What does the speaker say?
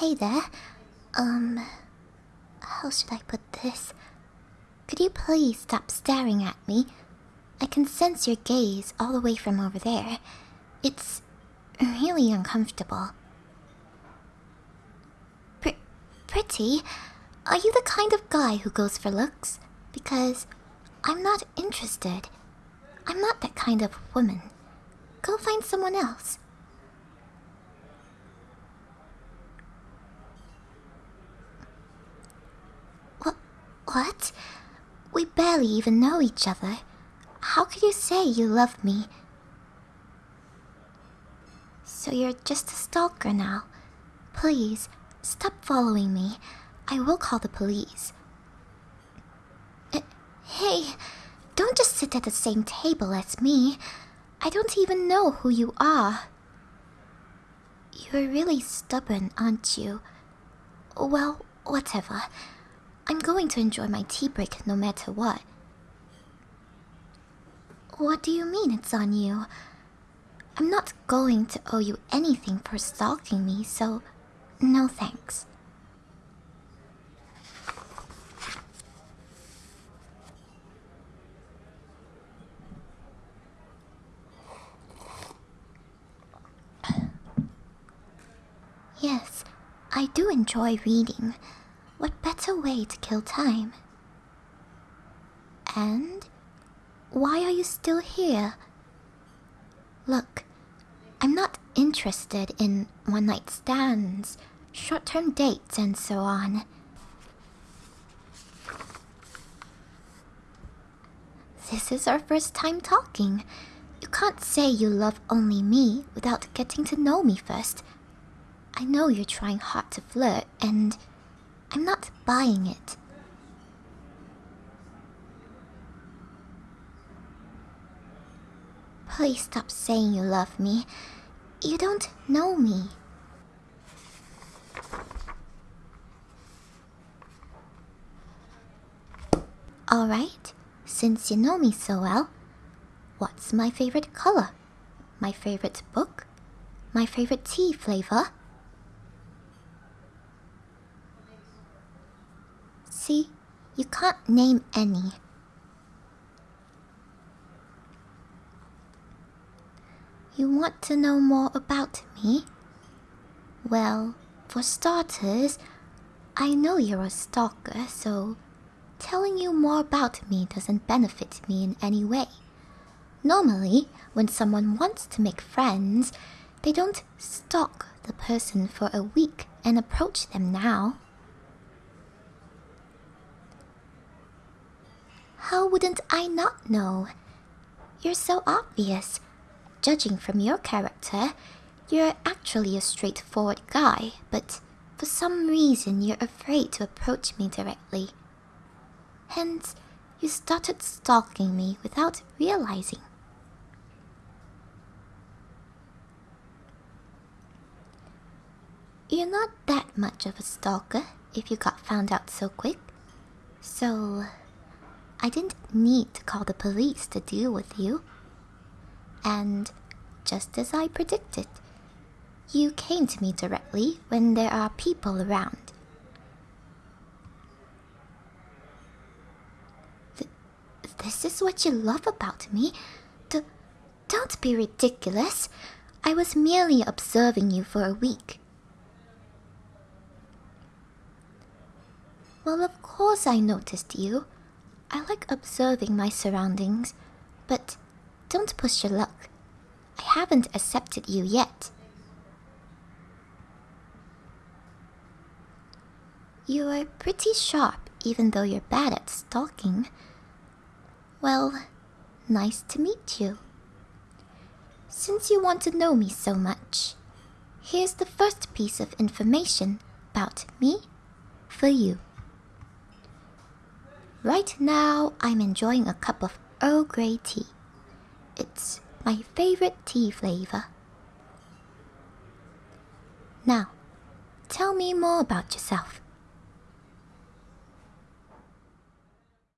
Hey there. Um, how should I put this? Could you please stop staring at me? I can sense your gaze all the way from over there. It's really uncomfortable. Pr pretty, are you the kind of guy who goes for looks? Because I'm not interested. I'm not that kind of woman. Go find someone else. What? What? We barely even know each other. How could you say you love me? So you're just a stalker now. Please, stop following me. I will call the police. Uh, hey, don't just sit at the same table as me. I don't even know who you are. You're really stubborn, aren't you? Well, whatever. I'm going to enjoy my tea break no matter what. What do you mean it's on you? I'm not going to owe you anything for stalking me, so no thanks. Yes, I do enjoy reading. What better way to kill time? And why are you still here? Look, I'm not interested in one night stands, short term dates, and so on. This is our first time talking. You can't say you love only me without getting to know me first. I know you're trying hard to flirt, and I'm not buying it. Please stop saying you love me. You don't know me. Alright, since you know me so well, what's my favorite color? My favorite book? My favorite tea flavor? You can't name any. You want to know more about me? Well, for starters, I know you're a stalker, so telling you more about me doesn't benefit me in any way. Normally, when someone wants to make friends, they don't stalk the person for a week and approach them now. How wouldn't I not know? You're so obvious. Judging from your character, you're actually a straightforward guy, but for some reason you're afraid to approach me directly. Hence, you started stalking me without realizing. You're not that much of a stalker if you got found out so quick. So, I didn't need to call the police to deal with you. And just as I predicted, you came to me directly when there are people around. Th this is what you love about me? D don't be ridiculous. I was merely observing you for a week. Well, of course I noticed you. I like observing my surroundings, but don't push your luck. I haven't accepted you yet. You are pretty sharp, even though you're bad at stalking. Well, nice to meet you. Since you want to know me so much, here's the first piece of information about me for you. Right now, I'm enjoying a cup of Earl Grey tea. It's my favorite tea flavor. Now, tell me more about yourself.